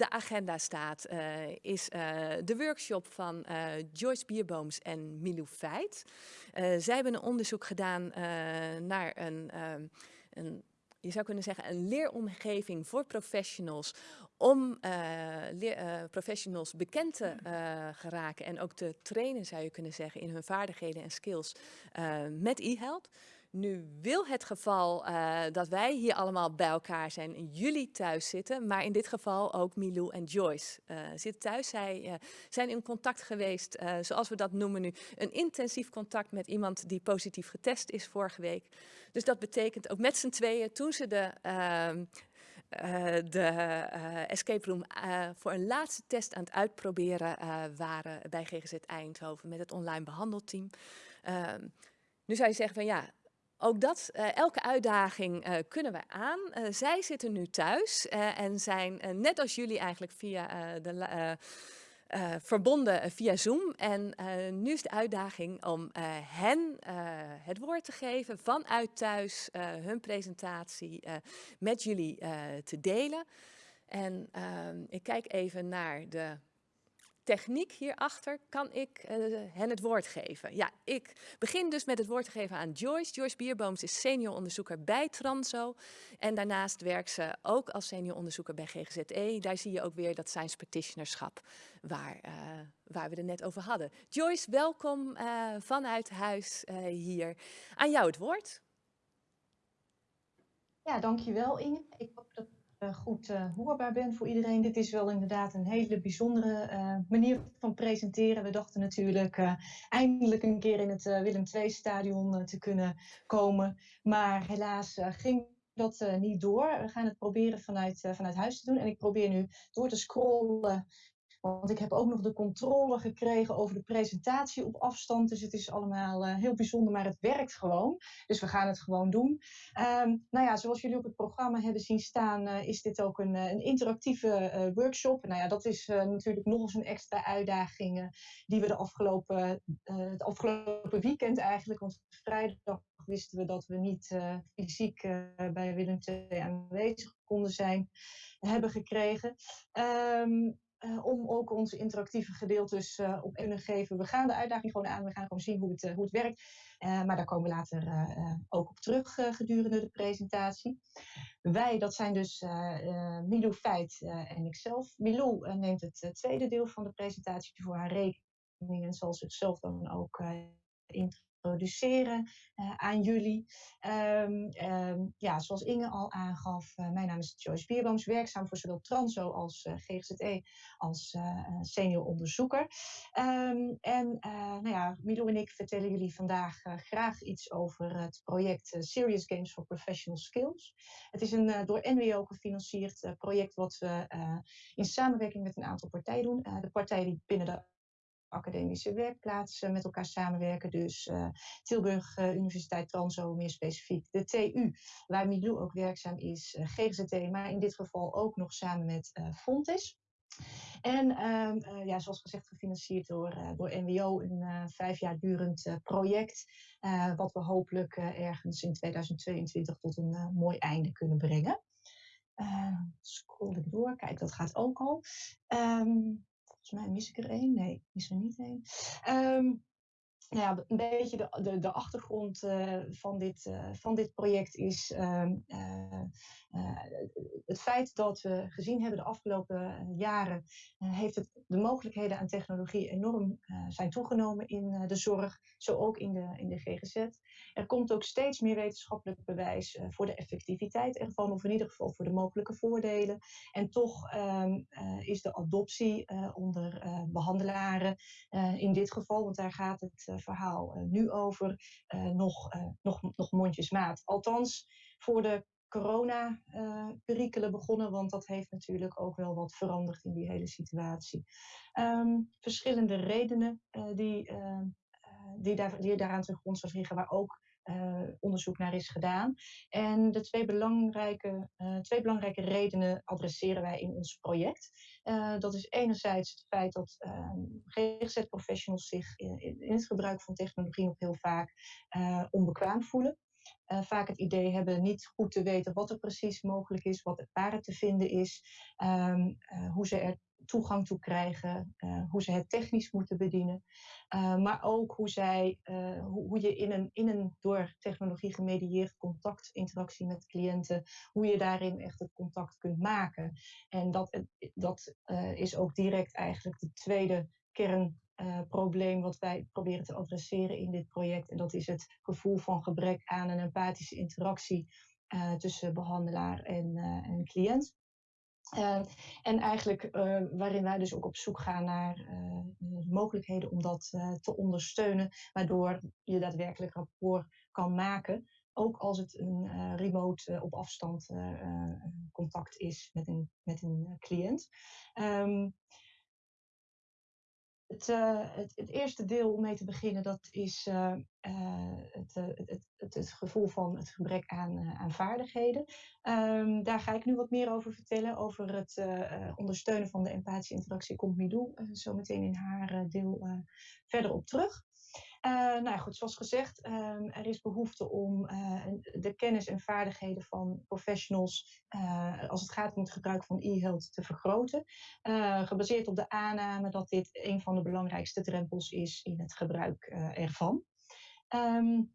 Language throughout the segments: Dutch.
de agenda staat, is de workshop van Joyce Bierbooms en Milou Feit. zij hebben een onderzoek gedaan naar een, ehm, een je zou kunnen zeggen, een leeromgeving voor professionals om professionals bekend te geraken en ook te trainen, zou je kunnen zeggen, in hun vaardigheden en skills met e-help. Nu wil het geval dat wij hier allemaal bij elkaar zijn jullie thuis zitten, maar in dit geval ook Milou en Joyce zitten thuis. Zij zijn in contact geweest, zoals we dat noemen nu, een intensief contact met iemand die positief getest is vorige week. Dus dat betekent ook met z'n tweeën, toen ze de ehm, de escape room voor een laatste test aan het uitproberen waren bij GGZ Eindhoven met het online behandelteam. Ehm, nu zou je zeggen van ja, ook dat, elke uitdaging kunnen we aan. zij zitten nu thuis en zijn net als jullie eigenlijk via de verbonden via Zoom. En nu is de uitdaging om hen het woord te geven vanuit thuis, hun presentatie met jullie te delen. En ehm, ik kijk even naar de techniek hierachter kan ik uh, hen het woord geven. Ja, ik begin dus met het woord te geven aan Joyce. Joyce Bierbooms is senior onderzoeker bij Transo. En daarnaast werkt ze ook als senior onderzoeker bij GGZE. Daar zie je ook weer dat science practitionerschap waar, uh, waar we het net over hadden. Joyce, welkom uh, vanuit huis hier. Aan jou het woord. Ja, dankjewel Inge. Ik goed uh, hoorbaar ben voor iedereen. Dit is wel inderdaad een hele bijzondere uh, manier van presenteren. We dachten natuurlijk eindelijk een keer in het Willem II-stadion te kunnen komen. Maar helaas ging dat niet door. We gaan het proberen vanuit, vanuit huis te doen. En ik probeer nu door te scrollen want ik heb ook nog de controle gekregen over de presentatie op afstand. Dus het is allemaal uh, heel bijzonder, maar het werkt gewoon. Dus we gaan het gewoon doen. Um, nou ja, zoals jullie op het programma hebben zien staan, uh, is dit ook een, een interactieve workshop. Nou ja, dat is natuurlijk nog eens een extra uitdaging die we de afgelopen, het afgelopen weekend eigenlijk, want vrijdag wisten we dat we niet fysiek bij Willem II aanwezig konden zijn, hebben gekregen. Um, uh, om ook onze interactieve gedeeltes uh, op kunnen geven. We gaan de uitdaging gewoon aan, we gaan gewoon zien hoe het, uh, hoe het werkt. maar daar komen we later ook op terug gedurende de presentatie. Wij, dat zijn dus Milou Feit en ikzelf. Milou neemt het tweede deel van de presentatie voor haar rekening en zal zichzelf dan ook in introduceren uh, aan jullie. Um, um, ja, zoals Inge al aangaf, uh, mijn naam is Joyce Bierbooms, werkzaam voor zowel Transo als uh, GGZE als senior onderzoeker. Um, en nou ja, Milo en ik vertellen jullie vandaag graag iets over het project Serious Games for Professional Skills. Het is een door NWO gefinancierd project wat we in samenwerking met een aantal partijen doen. de partijen die binnen de academische werkplaatsen met elkaar samenwerken. Dus uh, Tilburg uh, Universiteit Transo, meer specifiek de TU, waar Milou ook werkzaam is, eh, GGZT, maar in dit geval ook nog samen met Fontis. En ehm, ja, zoals gezegd, gefinancierd door, door NWO, een vijf jaar durend project, wat we hopelijk ergens in 2022 tot een mooi einde kunnen brengen. scroll ik door, kijk, dat gaat ook al. Um, Volgens mij mis ik er één. Nee, mis er niet één. Um, nou ja, een beetje de, de, de achtergrond uh, van, dit, uh, van dit project is uh, het feit dat we gezien hebben de afgelopen jaren, heeft het de mogelijkheden aan technologie enorm zijn toegenomen in de zorg, zo ook in de, in de GGZ. Er komt ook steeds meer wetenschappelijk bewijs voor de effectiviteit ervan, of in ieder geval voor de mogelijke voordelen. En toch ehm, is de adoptie onder behandelaren, in dit geval, want daar gaat het verhaal uh, nu over uh, nog, uh, nog, nog mondjesmaat. Althans, voor de corona-perikelen begonnen, want dat heeft natuurlijk ook wel wat veranderd in die hele situatie. Um, verschillende redenen die, die, daar, die daaraan ten grondslag liggen, waar ook uh, onderzoek naar is gedaan. En de twee belangrijke, uh, twee belangrijke redenen adresseren wij in ons project. Uh, dat is enerzijds het feit dat GGZ-professionals zich in, in, het gebruik van technologie nog heel vaak onbekwaam voelen. Vaak het idee hebben niet goed te weten wat er precies mogelijk is, wat er waar te vinden is, um, hoe ze er toegang toe krijgen, uh, hoe ze het technisch moeten bedienen, uh, maar ook hoe, zij, uh, hoe, hoe, je in een, in een door technologie gemedieerd contact, interactie met cliënten, hoe je daarin echt het contact kunt maken. En dat, dat is ook direct eigenlijk de tweede kernprobleem wat wij proberen te adresseren in dit project. En dat is het gevoel van gebrek aan een empathische interactie tussen behandelaar en, en cliënt. Uh, en eigenlijk uh, waarin wij dus ook op zoek gaan naar mogelijkheden om dat te ondersteunen, waardoor je daadwerkelijk rapport kan maken, ook als het een remote op afstand contact is met een, met een cliënt. Um, het, het, het, eerste deel om mee te beginnen, dat is uh, het, het, het, het, gevoel van het gebrek aan, vaardigheden. Um, daar ga ik nu wat meer over vertellen. Over het ondersteunen van de empathische interactie komt Midou zo meteen in haar deel verder op terug. Nou ja, goed, zoals gezegd, um, er is behoefte om de kennis en vaardigheden van professionals als het gaat om het gebruik van e-health te vergroten. gebaseerd op de aanname dat dit een van de belangrijkste drempels is in het gebruik ervan. Um,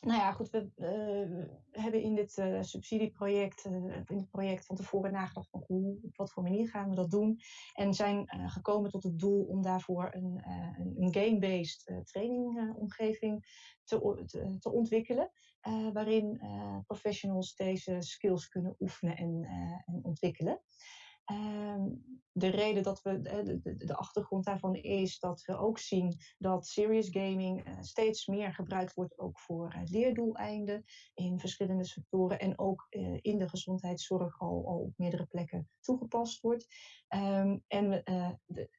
nou ja, goed, we uh, hebben in dit uh, subsidieproject, uh, in het project van tevoren nagedacht van hoe, op wat voor manier gaan we dat doen. En zijn gekomen tot het doel om daarvoor een, een game-based trainingomgeving te, te, te, ontwikkelen. waarin professionals deze skills kunnen oefenen en, en ontwikkelen. Ehm, de reden dat we, de, de, de, achtergrond daarvan is dat we ook zien dat serious gaming uh, steeds meer gebruikt wordt ook voor uh, leerdoeleinden in verschillende sectoren en ook in de gezondheidszorg al, op meerdere plekken toegepast wordt. Um, en,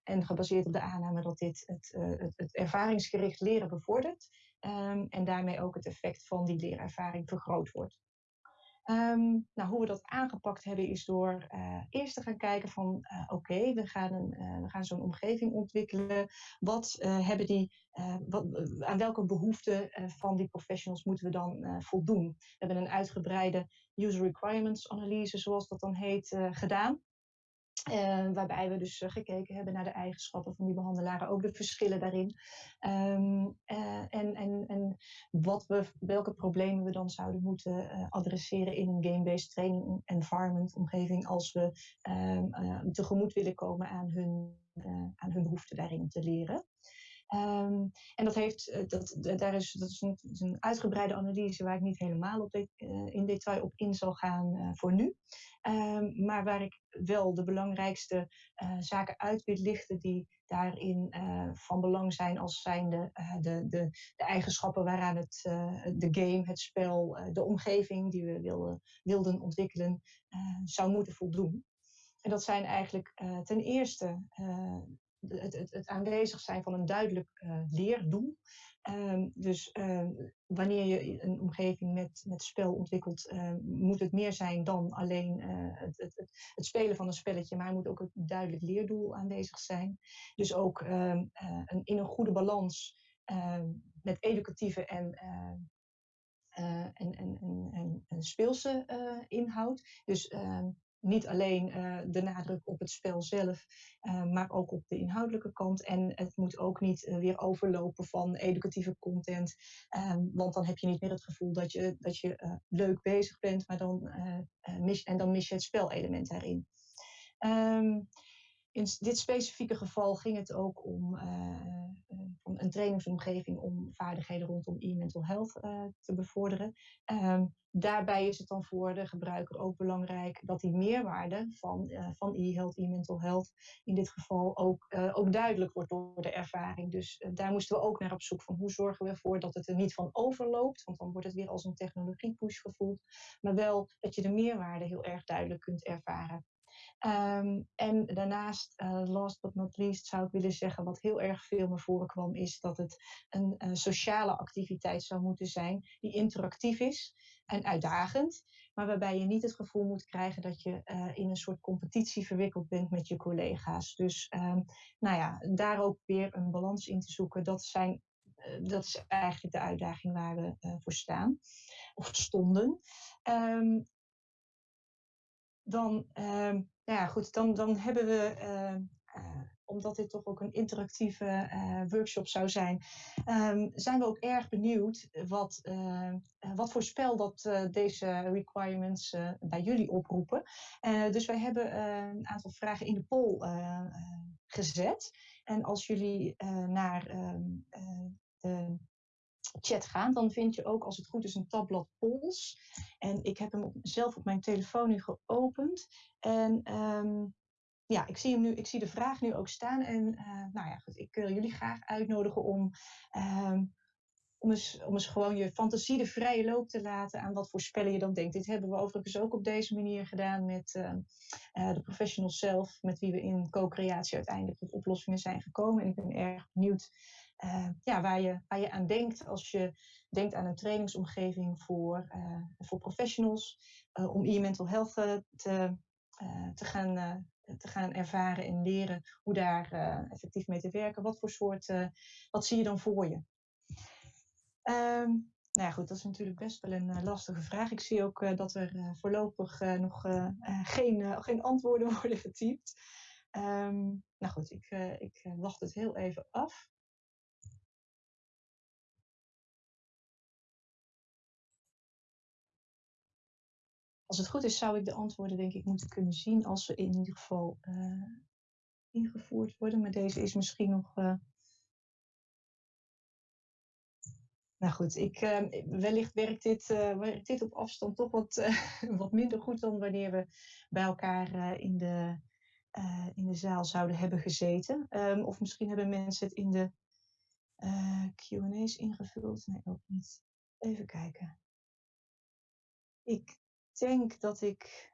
en gebaseerd op de aanname dat dit het, het, ervaringsgericht leren bevordert um, en daarmee ook het effect van die leerervaring vergroot wordt. Um, nou, hoe we dat aangepakt hebben is door uh, eerst te gaan kijken van uh, oké, we gaan, een, uh, we gaan zo'n omgeving ontwikkelen. Wat hebben die, wat, aan welke behoeften van die professionals moeten we dan voldoen? We hebben een uitgebreide user requirements analyse, zoals dat dan heet, gedaan. Uh, waarbij we dus uh, gekeken hebben naar de eigenschappen van die behandelaren, ook de verschillen daarin. Um, uh, en, en, en wat we, welke problemen we dan zouden moeten adresseren in een game-based training environment omgeving als we um, tegemoet willen komen aan hun, aan hun behoeften daarin te leren. Um, en dat, heeft, dat, daar is, dat is een, uitgebreide analyse waar ik niet helemaal op de, uh, in detail op in zal gaan uh, voor nu. Um, maar waar ik wel de belangrijkste zaken uit wil lichten die daarin van belang zijn als zijnde de, de, de eigenschappen waaraan het, de game, het spel, de omgeving die we wilden, wilden ontwikkelen zou moeten voldoen. En dat zijn eigenlijk ten eerste het, aanwezig zijn van een duidelijk uh, leerdoel. Um, dus uh, wanneer je een omgeving met, met spel ontwikkelt, uh, moet het meer zijn dan alleen uh, het, het, het, spelen van een spelletje, maar moet ook een duidelijk leerdoel aanwezig zijn. Dus ook um, een, in een goede balans ehm, met educatieve en en, en, en, speelse inhoud. Dus niet alleen uh, de nadruk op het spel zelf, uh, maar ook op de inhoudelijke kant. En het moet ook niet uh, weer overlopen van educatieve content. Um, want dan heb je niet meer het gevoel dat je, dat je leuk bezig bent, maar dan, mis, en dan mis je het spelelement daarin. Um, in dit specifieke geval ging het ook om uh, een trainingsomgeving om vaardigheden rondom e-mental health uh, te bevorderen. Um, daarbij is het dan voor de gebruiker ook belangrijk dat die meerwaarde van, van e-health, e-mental health, in dit geval ook, ook duidelijk wordt door de ervaring. Dus daar moesten we ook naar op zoek van hoe zorgen we ervoor dat het er niet van overloopt, want dan wordt het weer als een technologie push gevoeld, maar wel dat je de meerwaarde heel erg duidelijk kunt ervaren. Um, en daarnaast, uh, last but not least, zou ik willen zeggen, wat heel erg veel naar voren kwam, is dat het een, een sociale activiteit zou moeten zijn die interactief is en uitdagend, maar waarbij je niet het gevoel moet krijgen dat je uh, in een soort competitie verwikkeld bent met je collega's. Dus um, nou ja, daar ook weer een balans in te zoeken. Dat zijn dat is eigenlijk de uitdaging waar we voor staan, of stonden. Ehm, dan, ehm, nou ja, goed, dan, dan hebben we omdat dit toch ook een interactieve uh, workshop zou zijn, um, zijn we ook erg benieuwd wat, uh, wat voor spel dat deze requirements bij jullie oproepen. dus wij hebben een aantal vragen in de poll gezet. En als jullie naar de chat gaan, dan vind je ook als het goed is een tabblad polls. En ik heb hem zelf op mijn telefoon nu geopend. En um, ja, ik zie, hem nu, ik zie de vraag nu ook staan. En uh, nou ja, goed, ik wil jullie graag uitnodigen om, uh, om, eens, om eens gewoon je fantasie de vrije loop te laten aan wat voor spellen je dan denkt. Dit hebben we overigens ook op deze manier gedaan met uh, de professionals zelf, met wie we in co-creatie uiteindelijk tot oplossingen zijn gekomen. En ik ben erg benieuwd ja, waar, je, waar je aan denkt als je denkt aan een trainingsomgeving voor, voor professionals, om e-mental health te, te gaan te gaan ervaren en leren hoe daar effectief mee te werken. Wat voor soort, wat zie je dan voor je? Um, nou ja, goed, dat is natuurlijk best wel een lastige vraag. Ik zie ook dat er voorlopig nog geen, geen antwoorden worden getypt. Um, nou goed, ik, ik wacht het heel even af. Als het goed is, zou ik de antwoorden denk ik moeten kunnen zien als ze in ieder geval uh, ingevoerd worden. Maar deze is misschien nog. Uh... Nou goed, ik, uh, wellicht werkt dit, werkt dit op afstand toch wat, wat minder goed dan wanneer we bij elkaar in, de, in de zaal zouden hebben gezeten. Um, of misschien hebben mensen het in de QA's ingevuld. Nee, ook niet. Even kijken. Ik denk dat ik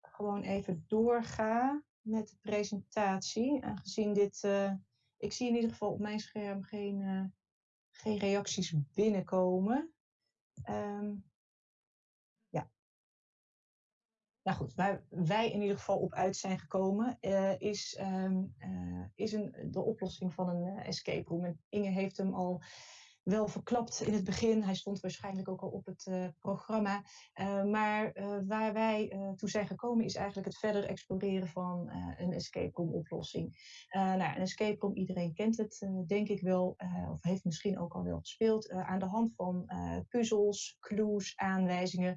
gewoon even doorga met de presentatie. Aangezien dit, uh, ik zie in ieder geval op mijn scherm geen, uh, geen reacties binnenkomen. Um, ja. Nou goed, waar wij in ieder geval op uit zijn gekomen, uh, is, um, is een, de oplossing van een escape room. En Inge heeft hem al wel verklapt in het begin. Hij stond waarschijnlijk ook al op het uh, programma. Uh, maar uh, waar wij toe zijn gekomen is eigenlijk het verder exploreren van een escape room oplossing. nou, een escape room, iedereen kent het denk ik wel, of heeft misschien ook al wel gespeeld, aan de hand van puzzels, clues, aanwijzingen,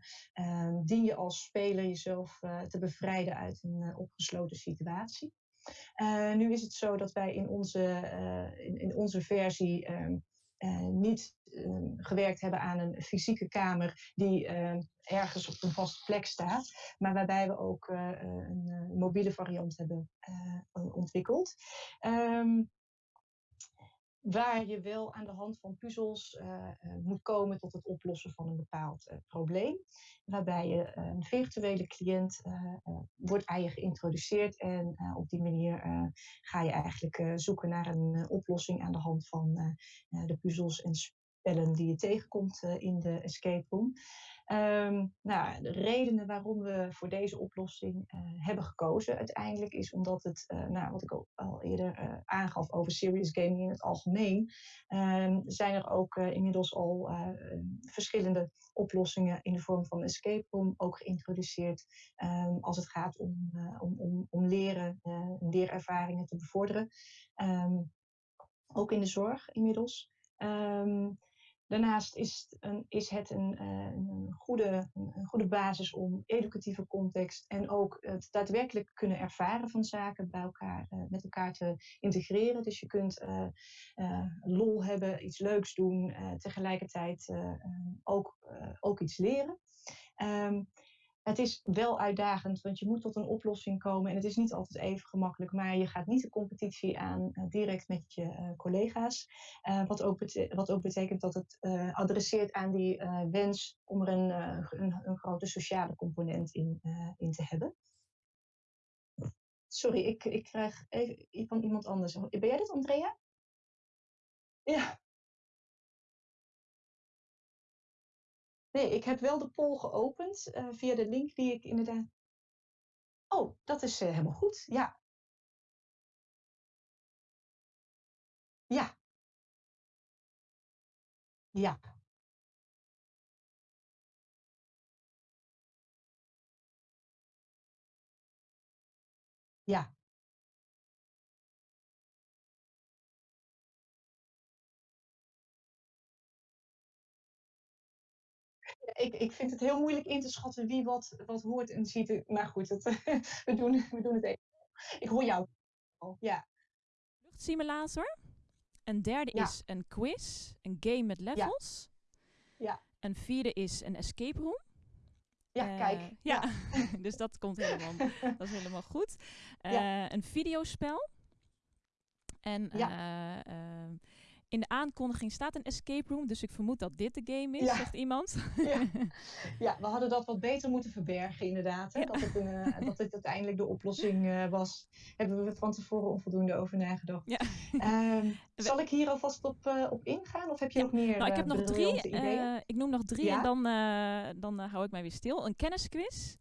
dien je als speler jezelf te bevrijden uit een opgesloten situatie. nu is het zo dat wij in onze, in, in, onze versie ehm, niet uh, gewerkt hebben aan een fysieke kamer die uh, ergens op een vaste plek staat, maar waarbij we ook een mobiele variant hebben ontwikkeld. Um, waar je wel aan de hand van puzzels uh, moet komen tot het oplossen van een bepaald uh, probleem. Waarbij je een virtuele cliënt wordt aan geïntroduceerd en op die manier ga je eigenlijk zoeken naar een oplossing aan de hand van de puzzels en spellen die je tegenkomt in de escape room. Um, nou, de redenen waarom we voor deze oplossing uh, hebben gekozen uiteindelijk is omdat het, uh, nou, wat ik al, eerder uh, aangaf over serious gaming in het algemeen, um, zijn er ook inmiddels al verschillende oplossingen in de vorm van escape room ook geïntroduceerd um, als het gaat om, om, om, om leren, leerervaringen te bevorderen. ook in de zorg inmiddels. Um, Daarnaast is, een, is het een, eh, een, goede, goede basis om educatieve context en ook het daadwerkelijk kunnen ervaren van zaken bij elkaar, uh, met elkaar te integreren. Dus je kunt uh, lol hebben, iets leuks doen, tegelijkertijd ook, ook iets leren. Um, het is wel uitdagend, want je moet tot een oplossing komen. En het is niet altijd even gemakkelijk, maar je gaat niet de competitie aan uh, direct met je uh, collega's. Uh, wat, ook wat, ook betekent dat het adresseert aan die wens om er een, een, een, grote sociale component in, in te hebben. Sorry, ik, ik krijg even van iemand anders. Ben jij dit, Andrea? Ja. Nee, ik heb wel de poll geopend uh, via de link die ik inderdaad. Oh, dat is uh, helemaal goed. Ja. Ja. Ja. Ja. Ik ik vind het heel moeilijk in te schatten wie wat wat hoort en ziet. Maar goed, het, we doen we doen het even. Ik hoor jou ja. Luchtsimulator. Een derde Ja. is een quiz, een game met levels. Ja. Een vierde is een escape room. Ja, Eh, kijk. Ja, dus dat komt helemaal, dat is helemaal goed. Eh, Ja. Een videospel. En Ja. In de aankondiging staat een escape room, dus ik vermoed dat dit de game is, Ja. zegt iemand. Ja. ja, we hadden dat wat beter moeten verbergen inderdaad. Hè? Ja. Dat, het een, eh, dat dit uiteindelijk de oplossing eh, was. Hebben we van tevoren onvoldoende over nagedacht. Ja. Ehm, zal ik hier alvast op, eh, op ingaan? Of heb je nog meer Nou, ik heb nog drie. ik noem nog drie en dan, dan hou ik mij weer stil. Een kennisquiz.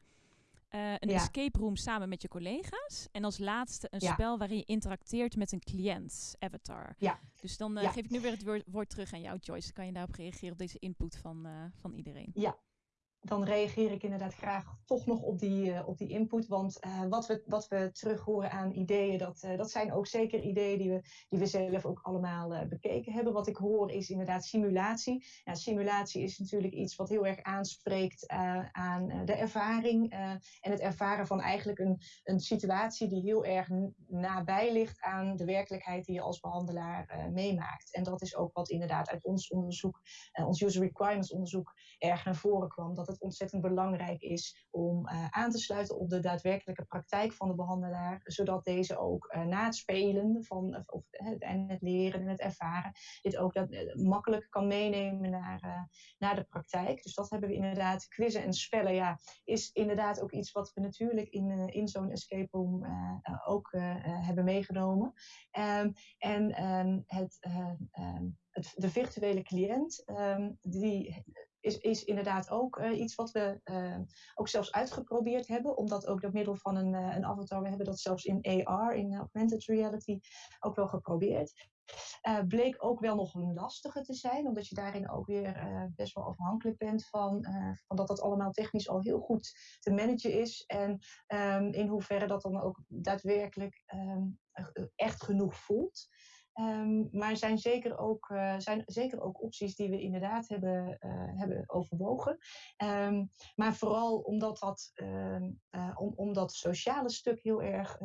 Eh, een Ja. escape room samen met je collega's. En als laatste een Ja. spel waarin je interacteert met een cliënt, avatar. Ja. Dus dan eh, Ja. geef ik nu weer het woord, woord terug aan jou, Joyce. Dan kan je daarop reageren op deze input van, eh, van iedereen. Dan reageer ik inderdaad graag toch nog op die, eh, op die input. Want eh, wat, we, wat we terug horen aan ideeën, dat, eh, dat zijn ook zeker ideeën die we, die we zelf ook allemaal bekeken hebben. Wat ik hoor is inderdaad simulatie. Ja, simulatie is natuurlijk iets wat heel erg aanspreekt aan de ervaring. en het ervaren van eigenlijk een, een situatie die heel erg nabij ligt aan de werkelijkheid die je als behandelaar eh, meemaakt. En dat is ook wat inderdaad uit ons onderzoek, ons user requirements onderzoek, erg naar voren kwam. Dat het ontzettend belangrijk is om eh, aan te sluiten op de daadwerkelijke praktijk van de behandelaar, zodat deze ook eh, na het spelen van, of, of, eh, en het leren en het ervaren, dit ook dat, eh, makkelijk kan meenemen naar, eh, naar de praktijk. Dus dat hebben we inderdaad. Quizzen en spellen, ja, is inderdaad ook iets wat we natuurlijk in, eh, in zo'n escape room eh, eh, ook eh, eh, hebben meegenomen. Ehm, en ehm, het, eh, ehm, het, de virtuele cliënt, die is, is inderdaad ook eh, iets wat we eh, ook zelfs uitgeprobeerd hebben. Omdat ook door middel van een, eh, een avatar, we hebben dat zelfs in AR, in augmented reality, ook wel geprobeerd. Bleek ook wel nog een lastige te zijn, omdat je daarin ook weer best wel afhankelijk bent van, van dat dat allemaal technisch al heel goed te managen is. En ehm, in hoeverre dat dan ook daadwerkelijk ehm, echt genoeg voelt. Ehm, maar zijn zeker, ook, eh, zijn zeker ook opties die we inderdaad hebben, eh, hebben overwogen. Ehm, maar vooral omdat dat, eh, om, sociale stuk heel erg,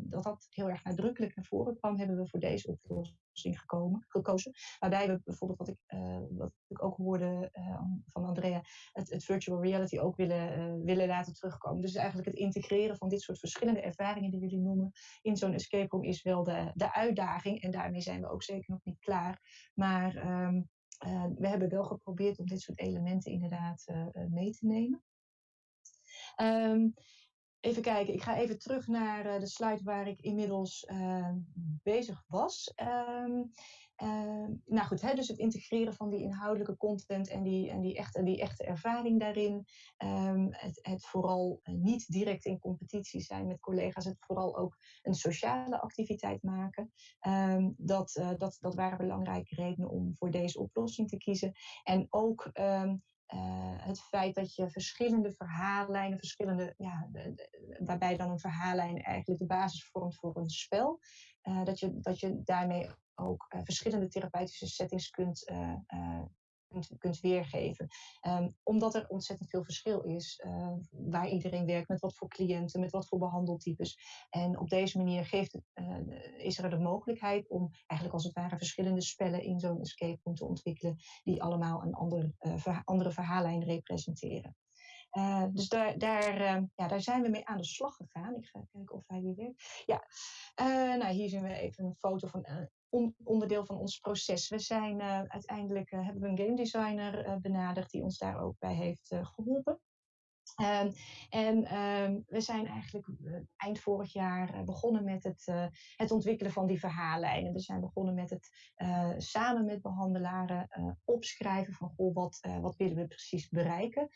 dat dat heel erg nadrukkelijk naar voren kwam, hebben we voor deze oplossing gekomen, gekozen. Waarbij we bijvoorbeeld, wat ik, eh, wat ik ook hoorde eh, van Andrea, het, virtual reality ook willen, eh, willen laten terugkomen. Dus eigenlijk het integreren van dit soort verschillende ervaringen die jullie noemen in zo'n escape room is wel de, de uitdaging. En daarmee zijn we ook zeker nog niet klaar. Maar ehm, eh, we hebben wel geprobeerd om dit soort elementen inderdaad mee te nemen. Ehm, even kijken, ik ga even terug naar eh, de slide waar ik inmiddels eh, bezig was. Ehm, ehm, nou goed, hè, dus het integreren van die inhoudelijke content en die, en die, echte, die echte ervaring daarin. Ehm, het, het vooral eh, niet direct in competitie zijn met collega's, het vooral ook een sociale activiteit maken. Dat, dat, dat waren belangrijke redenen om voor deze oplossing te kiezen. En ook eh, het feit dat je verschillende verhaallijnen, verschillende, ja, waarbij dan een verhaallijn eigenlijk de basis vormt voor een spel, eh, dat, je, dat je daarmee ook eh, verschillende therapeutische settings kunt, kunt, weergeven. Ehm, omdat er ontzettend veel verschil is eh, waar iedereen werkt, met wat voor cliënten, met wat voor behandeltypes. En op deze manier geeft eh, is er de mogelijkheid om eigenlijk als het ware verschillende spellen in zo'n escape room te ontwikkelen, die allemaal een ander, eh, andere verhaallijn representeren. Eh, dus daar, daar, eh, ja, daar zijn we mee aan de slag gegaan. Ik ga kijken of hij hier werkt. Ja, nou, hier zien we even een foto van on- onderdeel van ons proces. We zijn eh, uiteindelijk eh, hebben we een game designer eh, benaderd die ons daar ook bij heeft eh, geholpen. Um, en um, we zijn eigenlijk uh, eind vorig jaar uh, begonnen met het, uh, het ontwikkelen van die verhaallijnen. We zijn begonnen met het samen met behandelaren opschrijven van goh, wat, wat willen we precies bereiken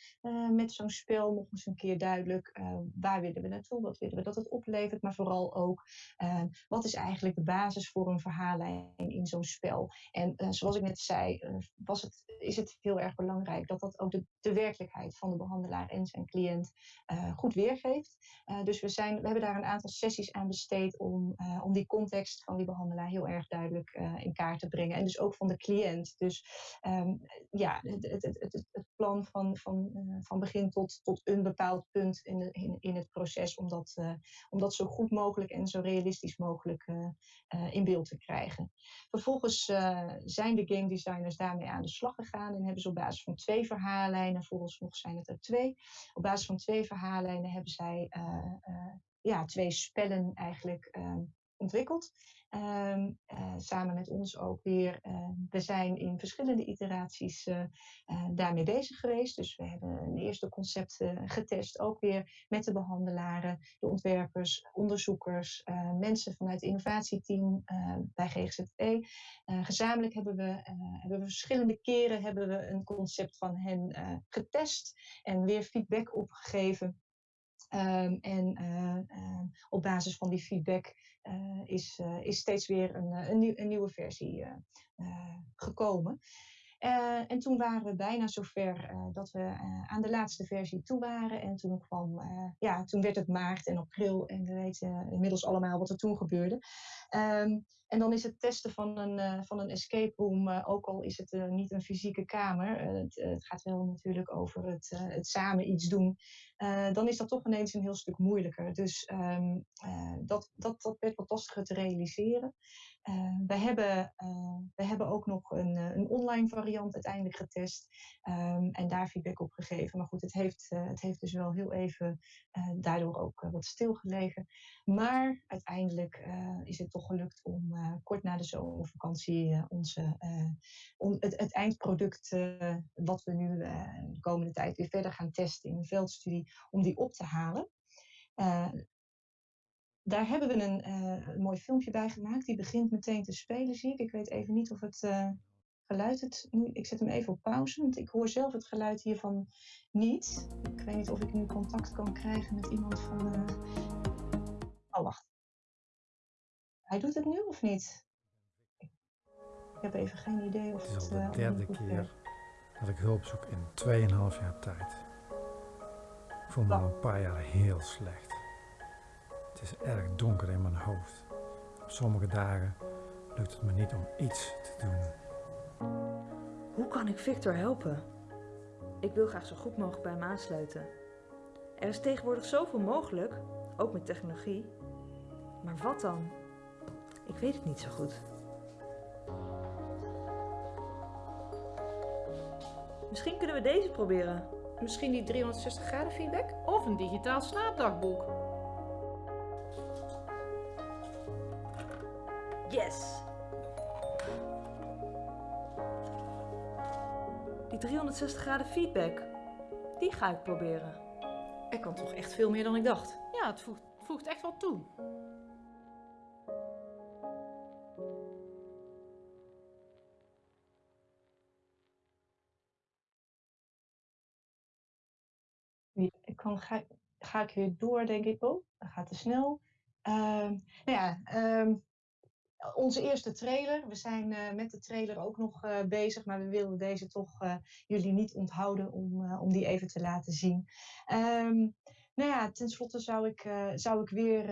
met zo'n spel. Nog eens een keer duidelijk waar willen we naartoe, wat willen we dat het oplevert, maar vooral ook ehm, wat is eigenlijk de basis voor een verhaallijn in zo'n spel. En zoals ik net zei, was het, is het heel erg belangrijk dat dat ook de, de werkelijkheid van de behandelaar en zijn cliënt uh, goed weergeeft. Uh, dus we, zijn, we hebben daar een aantal sessies aan besteed om, uh, om die context van die behandelaar heel erg duidelijk in kaart te brengen. En dus ook van de cliënt. Dus um, ja, het, het, het, het, plan van, van, van begin tot, tot een bepaald punt in, de, in, in het proces, om dat, om dat zo goed mogelijk en zo realistisch mogelijk in beeld te krijgen. Vervolgens zijn de game designers daarmee aan de slag gegaan en hebben ze op basis van twee verhaallijnen, volgens nog zijn het er twee, op basis van twee verhaallijnen hebben zij uh, uh, ja, twee spellen eigenlijk uh, ontwikkeld. Um, samen met ons ook weer. Ehm, we zijn in verschillende iteraties daarmee bezig geweest. Dus we hebben een eerste concept getest, ook weer met de behandelaren, de ontwerpers, onderzoekers, mensen vanuit het innovatieteam bij GGZE. gezamenlijk hebben we, hebben we verschillende keren hebben we een concept van hen getest en weer feedback opgegeven. Um, en uh, op basis van die feedback uh, is, is steeds weer een, een, nieuw, een nieuwe versie gekomen. En toen waren we bijna zover dat we aan de laatste versie toe waren. En toen kwam, ja, toen werd het maart en april en we weten inmiddels allemaal wat er toen gebeurde. Um, en dan is het testen van een, van een escape room, ook al is het niet een fysieke kamer, het, het, gaat wel natuurlijk over het, het samen iets doen, dan is dat toch ineens een heel stuk moeilijker. Dus um, dat, dat, dat werd wat lastiger te realiseren. We, hebben, we hebben ook nog een, een online variant uiteindelijk getest um, en daar feedback op gegeven. Maar goed, het heeft, het heeft dus wel heel even daardoor ook wat stilgelegen. Maar uiteindelijk is het toch gelukt om kort na de zomervakantie onze, om het, het, eindproduct wat we nu de komende tijd weer verder gaan testen in een veldstudie, om die op te halen daar hebben we een, mooi filmpje bij gemaakt. Die begint meteen te spelen, zie ik. Ik weet even niet of het geluid het nu. Ik zet hem even op pauze, want ik hoor zelf het geluid hiervan niet. Ik weet niet of ik nu contact kan krijgen met iemand van. Oh, wacht. Hij doet het nu of niet? Ik heb even geen idee of het. Het is al de derde keer dat ik hulp zoek in 2,5 jaar tijd. Ik voel me al een paar jaar heel slecht. Het is erg donker in mijn hoofd. Op sommige dagen lukt het me niet om iets te doen. Hoe kan ik Victor helpen? Ik wil graag zo goed mogelijk bij hem aansluiten. Er is tegenwoordig zoveel mogelijk, ook met technologie. Maar wat dan? Ik weet het niet zo goed. Misschien kunnen we deze proberen. Misschien die 360 graden feedback? Of een digitaal slaapdagboek. Yes! Die 360 graden feedback, die ga ik proberen. Er kan toch echt veel meer dan ik dacht. Ja, het voegt, voegt echt wel toe. Ga, ga ik weer door, denk ik. Oh, dat gaat te snel. Uh, nou ja, um, onze eerste trailer. We zijn uh, met de trailer ook nog uh, bezig, maar we wilden deze toch uh, jullie niet onthouden om, om die even te laten zien. Um, nou ja, tenslotte zou ik, zou ik weer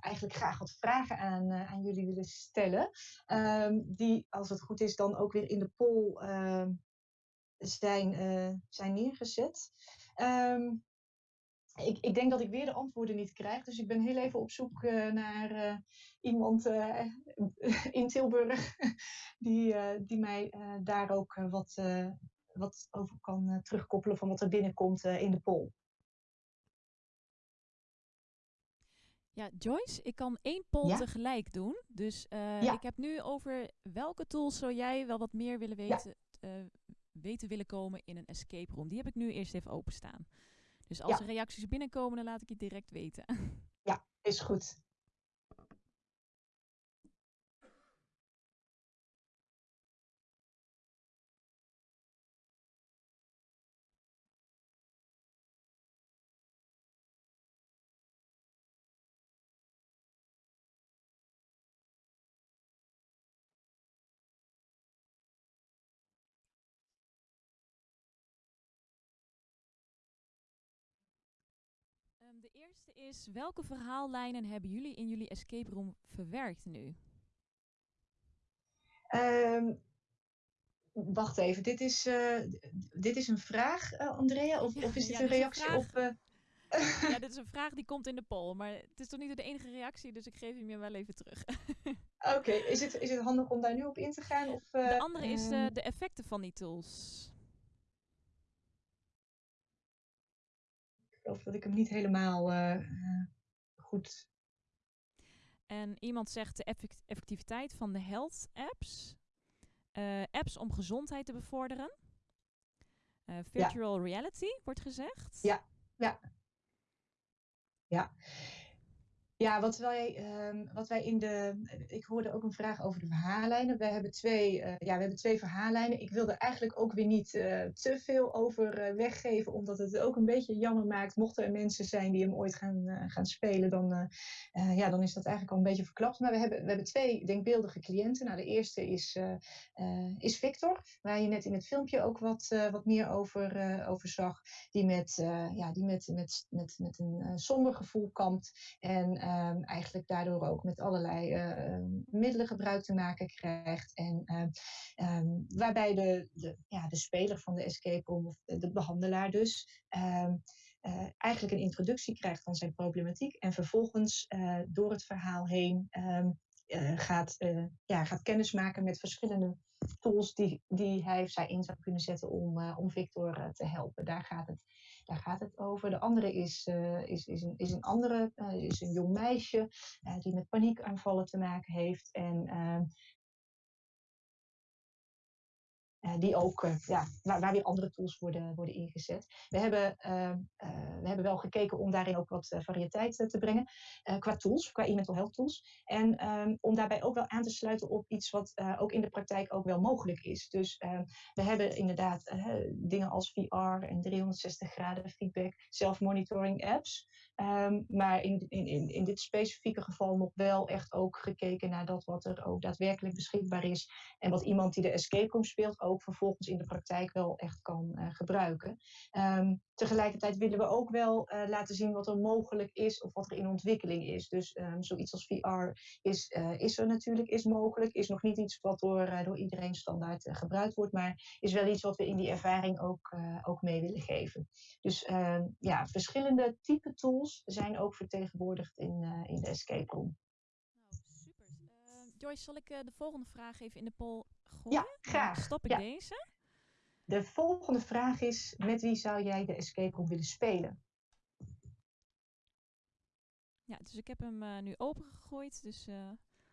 eigenlijk graag wat vragen aan, aan jullie willen stellen. Die, als het goed is, dan ook weer in de poll zijn, zijn neergezet. Um, ik, ik, denk dat ik weer de antwoorden niet krijg. Dus ik ben heel even op zoek uh, naar uh, iemand uh, in Tilburg die, die mij daar ook wat, wat over kan terugkoppelen van wat er binnenkomt in de poll. Ja, Joyce, ik kan één poll ja? tegelijk doen. Dus ja. ik heb nu over welke tools zou jij wel wat meer willen weten, ja. weten willen komen in een escape room. Die heb ik nu eerst even openstaan. Dus als er reacties binnenkomen, dan laat ik je direct weten. Ja, is goed. Eerste is, welke verhaallijnen hebben jullie in jullie escape room verwerkt nu? Um, wacht even, dit is, uh, dit is een vraag, uh, Andrea? Of, ja, of is dit ja, een reactie een op... Uh... ja, dit is een vraag die komt in de poll, maar het is toch niet de enige reactie, dus ik geef hem je wel even terug. Oké, okay. is, het, is het handig om daar nu op in te gaan? Of, de andere is de effecten van die tools. Geloof dat ik hem niet helemaal uh, goed. En iemand zegt de effectiviteit van de health apps. Uh, apps om gezondheid te bevorderen. virtual ja. reality wordt gezegd. Ja, ja. Ja. Ja, wat wij, uh, wat wij in de. Ik hoorde ook een vraag over de verhaallijnen. We hebben twee, uh, ja, we hebben twee verhaallijnen. Ik wilde eigenlijk ook weer niet uh, te veel over uh, weggeven, omdat het ook een beetje jammer maakt. Mochten er mensen zijn die hem ooit gaan, gaan spelen, dan, ja, dan is dat eigenlijk al een beetje verklapt. Maar we hebben, we hebben twee denkbeeldige cliënten. Nou, de eerste is, is Victor, waar je net in het filmpje ook wat, wat meer over, over zag. Die met, ja, die met, met, met, met een somber gevoel kampt. En um, eigenlijk daardoor ook met allerlei uh, middelen gebruik te maken krijgt. En um, waarbij de, de, ja, de speler van de escape room, of de, de behandelaar dus, uh, eigenlijk een introductie krijgt van zijn problematiek. En vervolgens uh, door het verhaal heen gaat, ja, gaat kennismaken met verschillende tools die, die hij of zij in zou kunnen zetten om, om Victor te helpen. Daar gaat het daar gaat het over. De andere is, uh, is, is, een, is een andere, is een jong meisje die met paniekaanvallen te maken heeft. En ehm, die ook, uh, ja, waar, waar, weer andere tools worden, worden ingezet. We hebben, uh, we hebben wel gekeken om daarin ook wat variëteit te brengen qua tools, qua e-mental health tools. En um, om daarbij ook wel aan te sluiten op iets wat ook in de praktijk ook wel mogelijk is. Dus ehm, we hebben inderdaad dingen als VR en 360 graden feedback, self-monitoring apps. Um, maar in, in, in dit specifieke geval nog wel echt ook gekeken naar dat wat er ook daadwerkelijk beschikbaar is. En wat iemand die de escape room speelt ook vervolgens in de praktijk wel echt kan uh, gebruiken. Um, tegelijkertijd willen we ook wel uh, laten zien wat er mogelijk is of wat er in ontwikkeling is. Dus um, zoiets als VR is, uh, is er natuurlijk, is mogelijk. Is nog niet iets wat door, door iedereen standaard gebruikt wordt, maar is wel iets wat we in die ervaring ook, ook mee willen geven. Dus ja, verschillende type tools zijn ook vertegenwoordigd in, in de escape room. Nou, super. Joyce, zal ik de volgende vraag even in de poll gooien? Ja, graag. Dan stop ik ja. deze. De volgende vraag is: met wie zou jij de escape room willen spelen? Ja, dus ik heb hem uh, nu opengegooid, dus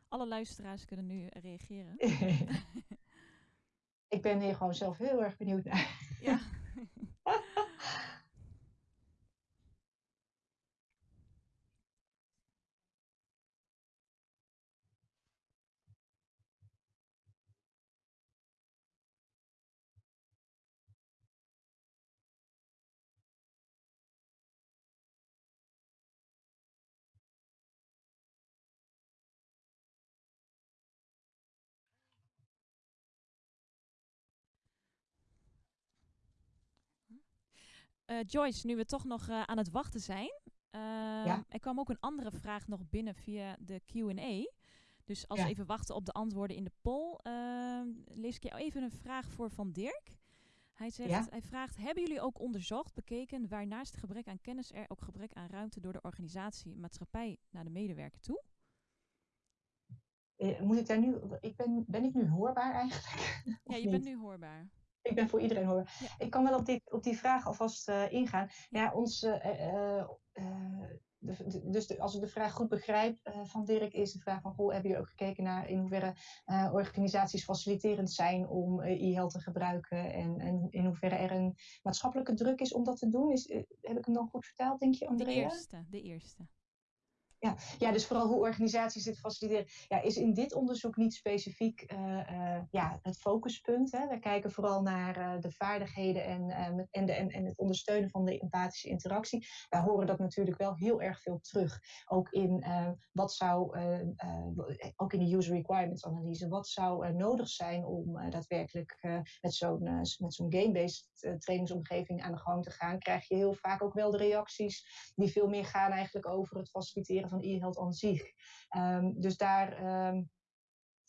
alle luisteraars kunnen nu reageren. ik ben hier gewoon zelf heel erg benieuwd naar. ja. Uh, Joyce, nu we toch nog uh, aan het wachten zijn. Uh, ja? Er kwam ook een andere vraag nog binnen via de Q&A. Dus als ja. we even wachten op de antwoorden in de poll, ehm, lees ik je even een vraag voor van Dirk. Hij, zegt, ja? hij vraagt, hebben jullie ook onderzocht, bekeken waar naast gebrek aan kennis er ook gebrek aan ruimte door de organisatie maatschappij naar de medewerker toe? Eh, moet ik daar nu, ik ben, ben ik nu hoorbaar eigenlijk? Ja, je bent nu hoorbaar ik ben voor iedereen hoor. Ja. Ik kan wel op die, op die vraag alvast uh, ingaan. Ja, ons, uh, uh, dus als ik de vraag goed begrijp van Dirk, is de vraag van, goh, hebben jullie ook gekeken naar in hoeverre organisaties faciliterend zijn om e-health te gebruiken en, en, in hoeverre er een maatschappelijke druk is om dat te doen? Is, heb ik hem dan goed vertaald, denk je, Andrea? De eerste, de eerste. Ja, ja, dus vooral hoe organisaties dit faciliteren, ja, is in dit onderzoek niet specifiek uh, uh, ja, het focuspunt. Hè. We kijken vooral naar uh, de vaardigheden en, en, de, en, en het ondersteunen van de empathische interactie. Wij horen dat natuurlijk wel heel erg veel terug. Ook in wat zou, ook in de user requirements analyse, wat zou nodig zijn om daadwerkelijk met zo'n met zo'n game-based trainingsomgeving aan de gang te gaan. Krijg je heel vaak ook wel de reacties die veel meer gaan eigenlijk over het faciliteren van e-health aan zich. Um, dus daar, um,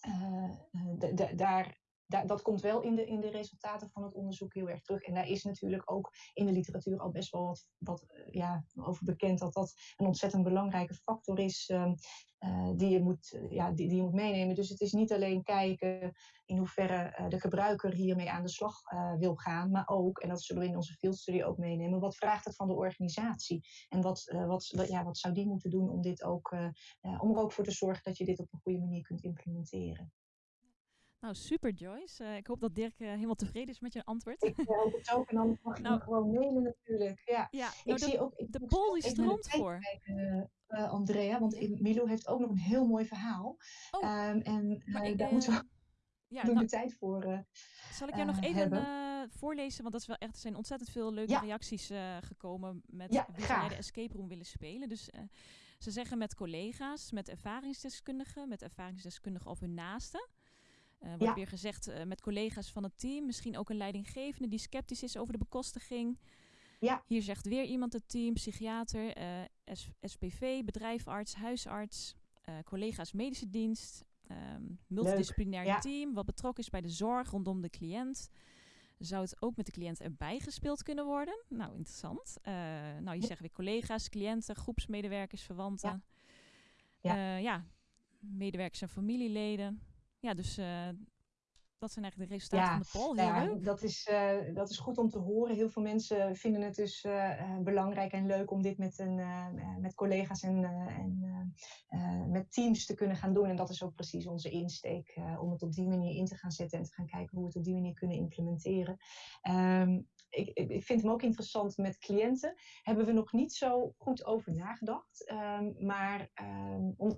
uh, daar, dat komt wel in de, in de resultaten van het onderzoek heel erg terug. En daar is natuurlijk ook in de literatuur al best wel wat, wat ja, over bekend dat dat een ontzettend belangrijke factor is um, uh, die, je moet, ja, die, die je moet meenemen. Dus het is niet alleen kijken in hoeverre de gebruiker hiermee aan de slag wil gaan, maar ook, en dat zullen we in onze fieldstudie ook meenemen, wat vraagt het van de organisatie? En wat, wat, wat, ja, wat zou die moeten doen om, dit ook, om er ook voor te zorgen dat je dit op een goede manier kunt implementeren? Nou, super Joyce. Uh, ik hoop dat Dirk uh, helemaal tevreden is met je antwoord. Ik hoop het ook. En dan mag je nou, me gewoon mailen natuurlijk. Ja, ja ik nou, zie de, ook, ik de die stroomt voor. Kijken, uh, Andrea, want ja. Milo heeft ook nog een heel mooi verhaal. Oh, um, en ik, daar moeten we ja, nou, de tijd voor Zal ik jou nog even voorlezen? Want dat is wel echt, er zijn ontzettend veel leuke ja. reacties gekomen met ja, wie jij de escape room willen spelen. Dus ze zeggen met collega's, met ervaringsdeskundigen, met ervaringsdeskundigen of hun naasten. Uh, wordt ja. weer gezegd uh, met collega's van het team. Misschien ook een leidinggevende die sceptisch is over de bekostiging. Ja. Hier zegt weer iemand het team, psychiater, uh, SPV, bedrijfarts, huisarts, collega's medische dienst, um, multidisciplinair ja. team, wat betrokken is bij de zorg rondom de cliënt. Zou het ook met de cliënt erbij gespeeld kunnen worden? Nou, interessant. nou, je zegt weer collega's, cliënten, groepsmedewerkers, verwanten. Ja, ja. ja medewerkers en familieleden ja, dus uh, dat zijn eigenlijk de resultaten ja, van de poll. Heel ja, leuk. Dat is, uh, dat is goed om te horen. Heel veel mensen vinden het dus uh, belangrijk en leuk om dit met, een, met collega's en, en met teams te kunnen gaan doen. En dat is ook precies onze insteek, om het op die manier in te gaan zetten en te gaan kijken hoe we het op die manier kunnen implementeren. Um, ik, ik, vind hem ook interessant met cliënten. Hebben we nog niet zo goed over nagedacht. Um, maar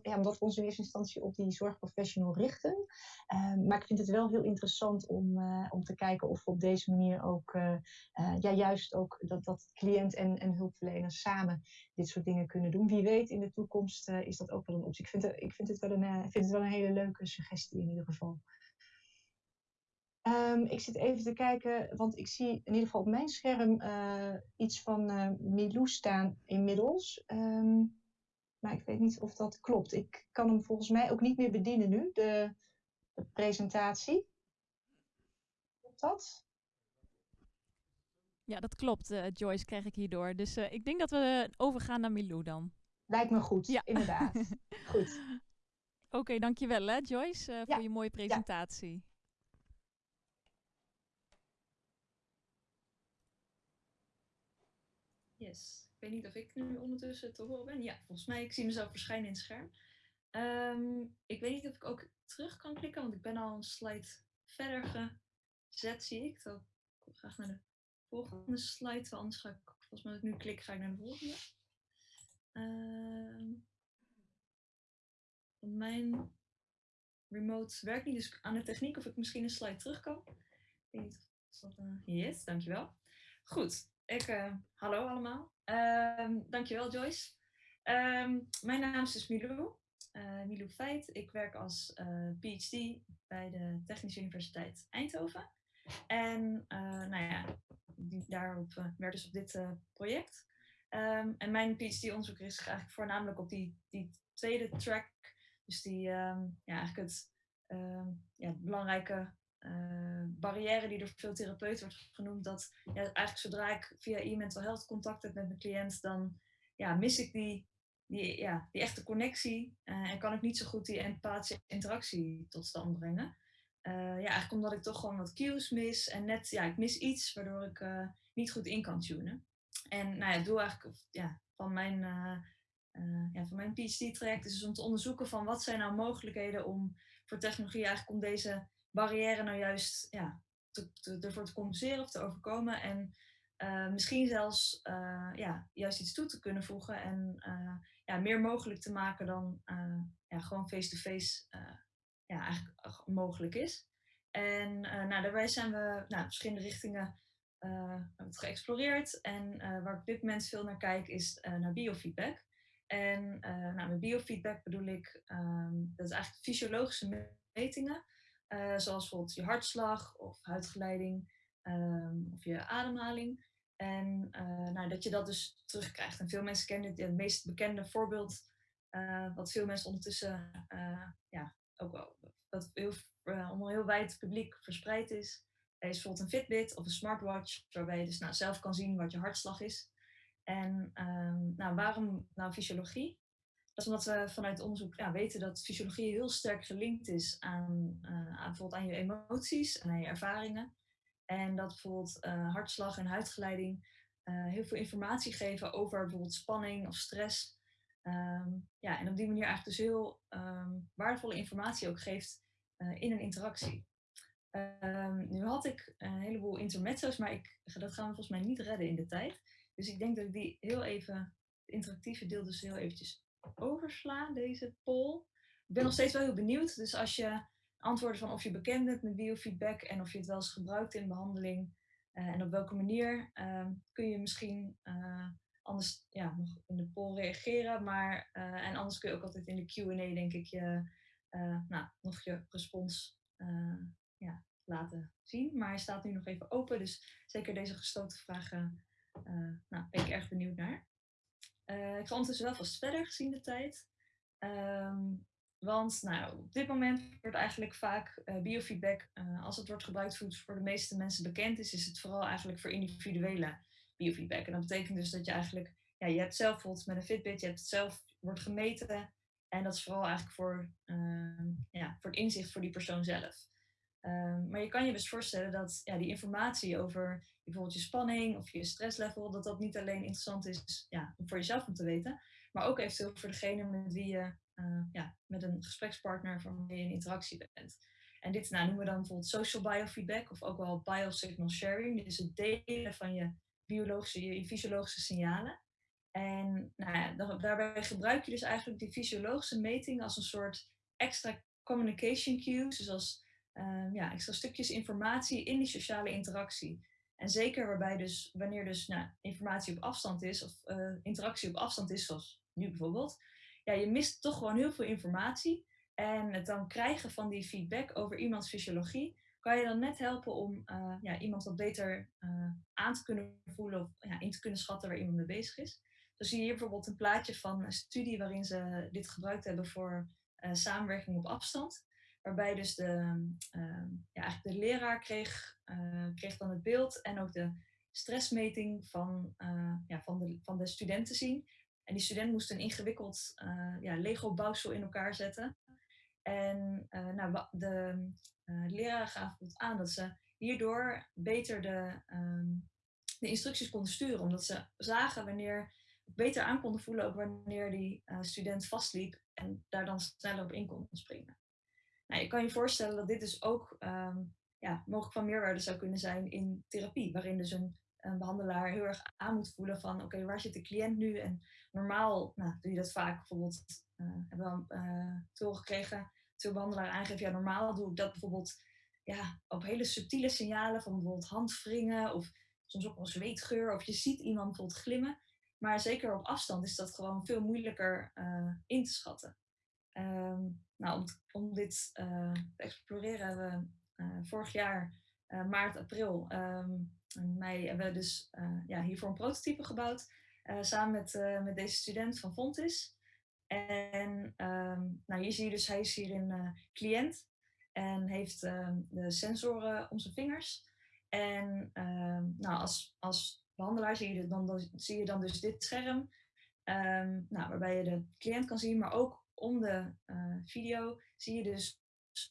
ja, omdat we ons in eerste instantie op die zorgprofessional richten. Um, maar ik vind het wel heel interessant om, uh, om te kijken of we op deze manier ook, uh, uh, ja, juist ook dat, dat cliënt en, en hulpverlener samen dit soort dingen kunnen doen. Wie weet, in de toekomst is dat ook wel een optie. Ik vind ik vind het, wel, een, vind het wel een hele leuke suggestie in ieder geval. Um, ik zit even te kijken, want ik zie in ieder geval op mijn scherm uh, iets van uh, Milou staan inmiddels. Um, maar ik weet niet of dat klopt. Ik kan hem volgens mij ook niet meer bedienen nu, de, de presentatie. Klopt dat? Ja, dat klopt, uh, Joyce, krijg ik hierdoor. Dus ik denk dat we overgaan naar Milou dan. Lijkt me goed, ja. inderdaad. goed. Oké, okay, dankjewel hè, Joyce, ja. voor je mooie presentatie. Ja. Yes. Ik weet niet of ik nu ondertussen te horen ben. Ja, volgens mij, ik zie mezelf verschijnen in het scherm. Um, ik weet niet of ik ook terug kan klikken, want ik ben al een slide verder gezet, zie ik. Dan ik graag naar de volgende slide, want anders ga ik, volgens mij als ik nu klik, ga ik naar de volgende. Um, mijn remote werkt niet, dus aan de techniek of ik misschien een slide terug kan. Ik weet niet of dat... Uh, yes, dankjewel. Goed, ik, uh, hallo allemaal. Uh, dankjewel Joyce. Um, mijn naam is dus Milou, uh, Milou Feit. Ik werk als uh, PhD bij de Technische Universiteit Eindhoven. En nou ja, daarop werk dus op dit project. Um, en mijn PhD-onderzoek is eigenlijk voornamelijk op die, die tweede track. Dus die, ja, eigenlijk het ja, belangrijke uh, barrière die door veel therapeuten wordt genoemd, dat ja, eigenlijk zodra ik via e-mental health contact heb met mijn cliënt, dan ja, mis ik die, die, ja, die echte connectie uh, en kan ik niet zo goed die empathische interactie tot stand brengen. Uh, ja, eigenlijk omdat ik toch gewoon wat cues mis en net, ja, ik mis iets waardoor ik niet goed in kan tunen. En nou ja, het doel eigenlijk ja, van mijn ja, van mijn PhD-traject is dus om te onderzoeken van wat zijn nou mogelijkheden om voor technologie eigenlijk om deze barrière nou juist ja, te, ervoor te compenseren of te overkomen. En misschien zelfs ja, juist iets toe te kunnen voegen en ja, meer mogelijk te maken dan ja, gewoon face-to-face ja, eigenlijk mogelijk is. En nou, daarbij zijn we nou, verschillende richtingen geëxploreerd. En waar ik op dit moment veel naar kijk is naar biofeedback. En nou, met biofeedback bedoel ik, um, dat is eigenlijk fysiologische metingen. Zoals bijvoorbeeld je hartslag of huidgeleiding um, of je ademhaling. En nou, dat je dat dus terugkrijgt. En veel mensen kennen het, meest bekende voorbeeld, wat veel mensen ondertussen ja, ook wel, dat heel, onder heel wijd publiek verspreid is, is bijvoorbeeld een Fitbit of een smartwatch, waarbij je dus nou, zelf kan zien wat je hartslag is. En um, nou, waarom nou fysiologie? Dat is omdat we vanuit onderzoek ja, weten dat fysiologie heel sterk gelinkt is aan, uh, aan, bijvoorbeeld aan je emoties en aan je ervaringen. En dat bijvoorbeeld uh, hartslag en huidgeleiding uh, heel veel informatie geven over bijvoorbeeld spanning of stress. Um, ja, en op die manier eigenlijk dus heel um, waardevolle informatie ook geeft in een interactie. Um, nu had ik een heleboel intermezzo's, maar ik, dat gaan we volgens mij niet redden in de tijd. Dus ik denk dat ik die heel even, het interactieve deel dus heel eventjes oversla, deze poll. Ik ben nog steeds wel heel benieuwd, dus als je antwoorden van of je bekend bent met biofeedback en of je het wel eens gebruikt in behandeling uh, en op welke manier, uh, kun je misschien uh, anders ja, nog in de poll reageren. Maar, eh, en anders kun je ook altijd in de Q&A denk ik je, nou, nog je respons ja, laten zien. Maar hij staat nu nog even open, dus zeker deze gesloten vragen nou, ben ik erg benieuwd naar. Uh, ik ga ondertussen wel vast verder gezien de tijd. Um, want nou, op dit moment wordt eigenlijk vaak uh, biofeedback, als het wordt gebruikt voor, voor de meeste mensen bekend is, is het vooral eigenlijk voor individuele biofeedback. En dat betekent dus dat je eigenlijk, ja, je hebt zelf bijvoorbeeld met een Fitbit, je hebt het zelf, wordt gemeten. En dat is vooral eigenlijk voor, ehm, ja, voor het inzicht voor die persoon zelf. Um, maar je kan je dus voorstellen dat ja, die informatie over bijvoorbeeld je spanning of je stresslevel, dat dat niet alleen interessant is ja, voor jezelf om te weten, maar ook eventueel voor degene met wie je uh, ja, met een gesprekspartner van wie je in interactie bent. En dit nou, noemen we dan bijvoorbeeld social biofeedback of ook wel biosignal sharing. Dus het delen van je biologische, je fysiologische signalen. En nou ja, daarbij gebruik je dus eigenlijk die fysiologische meting als een soort extra communication cues. Dus als um, ja, extra stukjes informatie in die sociale interactie. En zeker waarbij dus, wanneer dus nou, informatie op afstand is, of uh, interactie op afstand is, zoals nu bijvoorbeeld, ja, je mist toch gewoon heel veel informatie. En het dan krijgen van die feedback over iemands fysiologie, kan je dan net helpen om uh, ja, iemand wat beter uh, aan te kunnen voelen of ja, in te kunnen schatten waar iemand mee bezig is. Dus zie je hier bijvoorbeeld een plaatje van een studie waarin ze dit gebruikt hebben voor samenwerking op afstand. Waarbij dus de, uh, ja, eigenlijk de leraar kreeg, uh, kreeg dan het beeld en ook de stressmeting van, uh, ja, van, de, van de studenten zien. En die student moest een ingewikkeld eh, ja, Lego-bouwsel in elkaar zetten. En nou, de leraar gaf aan dat ze hierdoor beter de, um, de instructies konden sturen. Omdat ze zagen wanneer, beter aan konden voelen ook wanneer die student vastliep en daar dan sneller op in konden springen. Nou, je kan je voorstellen dat dit dus ook um, ja, mogelijk van meerwaarde zou kunnen zijn in therapie, waarin dus een, behandelaar heel erg aan moet voelen van oké, waar zit de cliënt nu? En normaal nou, doe je dat vaak bijvoorbeeld, uh, hebben we uh, te horen gekregen, veel behandelaren aangeven, ja normaal doe ik dat bijvoorbeeld ja, op hele subtiele signalen van bijvoorbeeld handwringen of soms ook wel zweetgeur of je ziet iemand bijvoorbeeld glimmen. Maar zeker op afstand is dat gewoon veel moeilijker uh, in te schatten. Um, nou, om, dit uh, te exploreren hebben we uh, vorig jaar, uh, maart, april, um, mei, hebben we dus ja, hiervoor een prototype gebouwd. samen met, met deze student van Fontis. En um, nou, hier zie je dus, hij is hier een cliënt en heeft de sensoren om zijn vingers. En nou, als, als behandelaar zie je, dan, dan, zie je dan dus dit scherm. nou, waarbij je de cliënt kan zien, maar ook om de uh, video zie je dus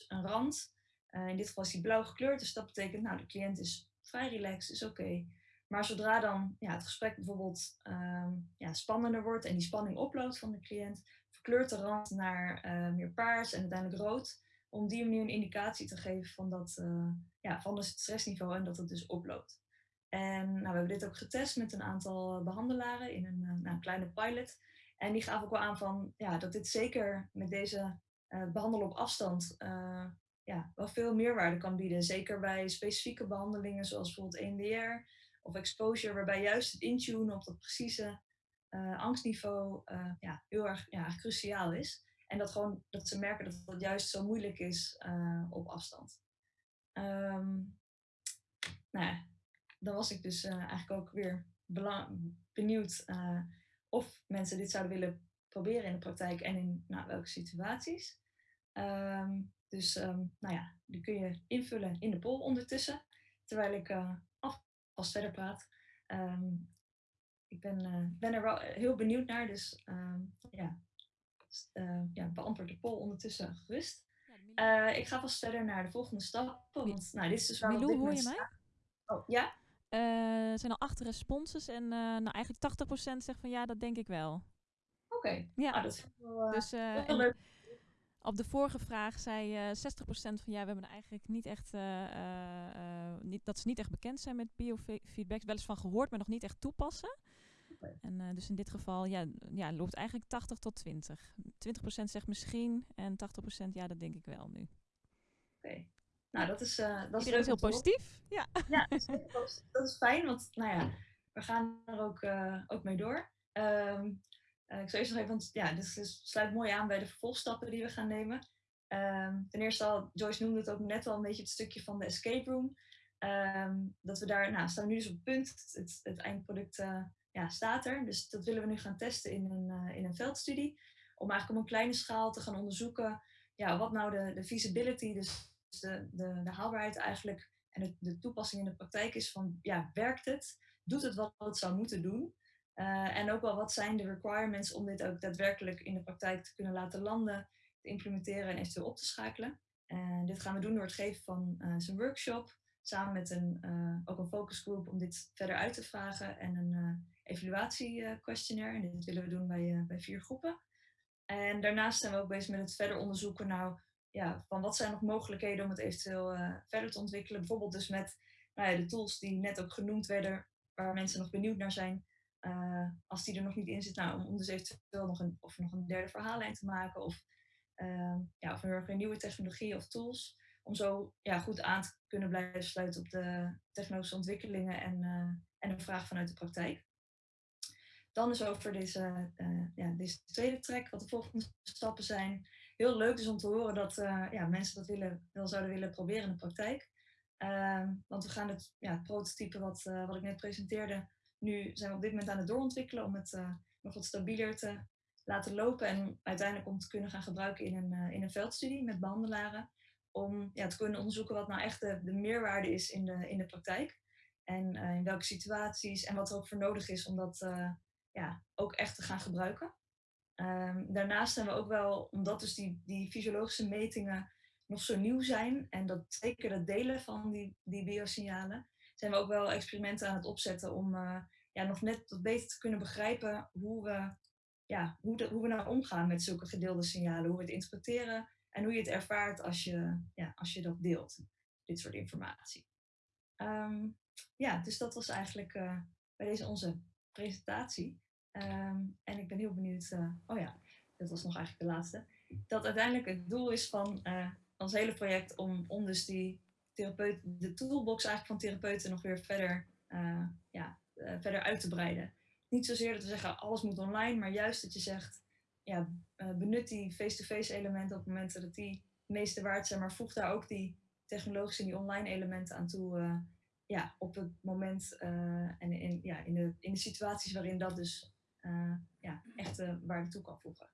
een rand. Uh, in dit geval is die blauw gekleurd, dus dat betekent, nou, de cliënt is vrij relaxed, is oké. Maar zodra dan ja, het gesprek bijvoorbeeld ehm, ja, spannender wordt en die spanning oploopt van de cliënt, verkleurt de rand naar uh, meer paars en uiteindelijk rood, om die manier een indicatie te geven van, dat, ja, van het stressniveau en dat het dus oploopt. En nou, we hebben dit ook getest met een aantal behandelaren in een, nou, kleine pilot. En die gaven ook wel aan van, ja, dat dit zeker met deze behandelen op afstand ja, wel veel meerwaarde kan bieden. Zeker bij specifieke behandelingen zoals bijvoorbeeld EMDR of exposure, waarbij juist het intunen op dat precieze uh, angstniveau uh, ja, heel erg ja, cruciaal is. En dat, gewoon, dat ze merken dat dat juist zo moeilijk is uh, op afstand. Um, nou ja, dan was ik dus eigenlijk ook weer benieuwd of mensen dit zouden willen proberen in de praktijk en in nou, welke situaties. Um, dus um, nou ja, die kun je invullen in de poll ondertussen, terwijl ik alvast verder praat. Um, ik ben, uh, ben er wel heel benieuwd naar, dus ja, uh, ja, beantwoord de poll ondertussen gerust. Uh, ik ga vast verder naar de volgende stappen, want nou, dit is dus waar Milou, we op dit hoor je mij? Oh, ja? Er zijn al acht responses en nou, eigenlijk 80% zegt van ja, dat denk ik wel. Oké, okay. ja. Ah, dat is wel, dus, leuk. Op de vorige vraag zei uh, 60% van ja, we hebben eigenlijk niet echt, uh, uh, niet, dat ze niet echt bekend zijn met biofeedbacks. Wel eens van gehoord, maar nog niet echt toepassen. Okay. En dus in dit geval ja, ja, loopt eigenlijk 80 tot 20. 20% zegt misschien en 80% ja, dat denk ik wel nu. Oké. Okay. Nou, dat is, dat is Iedereen is heel positief. Ja, ja dat, is, dat is fijn, want nou ja, we gaan er ook, ook mee door. Um, uh, ik zou eerst nog even, want ja, dit, dit, sluit mooi aan bij de vervolgstappen die we gaan nemen. Um, ten eerste al, Joyce noemde het ook net al een beetje het stukje van de escape room. Um, dat we daar, nou, staan we nu dus op het punt, het, het eindproduct uh, ja, staat er. Dus dat willen we nu gaan testen in een, uh, in een veldstudie. Om eigenlijk op een kleine schaal te gaan onderzoeken, ja, wat nou de, de feasibility, dus de, de, de haalbaarheid eigenlijk, en de, de toepassing in de praktijk is van, ja, werkt het? Doet het wat het zou moeten doen? Uh, en ook wel wat zijn de requirements om dit ook daadwerkelijk in de praktijk te kunnen laten landen, te implementeren en eventueel op te schakelen. En dit gaan we doen door het geven van uh, zijn workshop, samen met een, ook een focusgroep om dit verder uit te vragen en een evaluatie-questionnaire. En dit willen we doen bij, bij vier groepen. En daarnaast zijn we ook bezig met het verder onderzoeken nou, ja, van wat zijn nog mogelijkheden om het eventueel verder te ontwikkelen. Bijvoorbeeld dus met nou ja, de tools die net ook genoemd werden, waar mensen nog benieuwd naar zijn. Uh, als die er nog niet in zit, nou, om, om dus eventueel nog een, of nog een derde verhaallijn te maken. Of, uh, ja, of een nieuwe technologie of tools. Om zo ja, goed aan te kunnen blijven sluiten op de technologische ontwikkelingen en, en de vraag vanuit de praktijk. Dan is over deze, ja, deze tweede track, wat de volgende stappen zijn. Heel leuk dus om te horen dat ja, mensen dat willen, wel zouden willen proberen in de praktijk. Ehm, want we gaan het, ja, het prototype wat, wat ik net presenteerde, nu zijn we op dit moment aan het doorontwikkelen om het uh, nog wat stabieler te laten lopen en uiteindelijk om te kunnen gaan gebruiken in een, in een veldstudie met behandelaren. Om ja, te kunnen onderzoeken wat nou echt de, de meerwaarde is in de, in de praktijk. En in welke situaties en wat er ook voor nodig is om dat ja, ook echt te gaan gebruiken. Um, daarnaast zijn we ook wel, omdat dus die, die fysiologische metingen nog zo nieuw zijn en dat zeker het delen van die, die biosignalen, zijn we ook wel experimenten aan het opzetten om uh, ja, nog net wat beter te kunnen begrijpen hoe we, ja, hoe, hoe we nou omgaan met zulke gedeelde signalen, hoe we het interpreteren en hoe je het ervaart als je, ja, als je dat deelt, dit soort informatie. Um, ja, dus dat was eigenlijk uh, bij deze onze presentatie. Um, en ik ben heel benieuwd, uh, oh ja, dat was nog eigenlijk de laatste, dat uiteindelijk het doel is van ons hele project om, om dus die therapeut, de toolbox eigenlijk van therapeuten nog weer verder, uh, ja, verder uit te breiden. Niet zozeer dat we zeggen alles moet online, maar juist dat je zegt, ja, benut die face-to-face elementen op momenten dat die het meeste waard zijn, maar voeg daar ook die technologische en die online elementen aan toe, ja, op het moment en in, ja, in, de, in de situaties waarin dat dus ja, echt waarde toe kan voegen.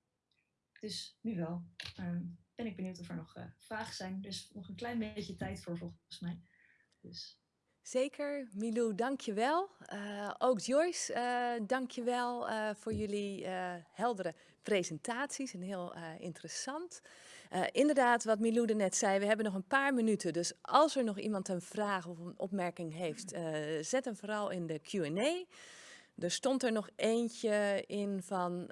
Dus nu wel. Um, ben ik benieuwd of er nog uh, vragen zijn. Dus nog een klein beetje tijd voor volgens mij. Dus. Zeker, Milou, dank je wel. Uh, ook Joyce, uh, dank je wel uh, voor jullie heldere presentaties en heel interessant. inderdaad, wat Milou er net zei, we hebben nog een paar minuten. Dus als er nog iemand een vraag of een opmerking heeft, zet hem vooral in de Q&A. Er stond er nog eentje in van,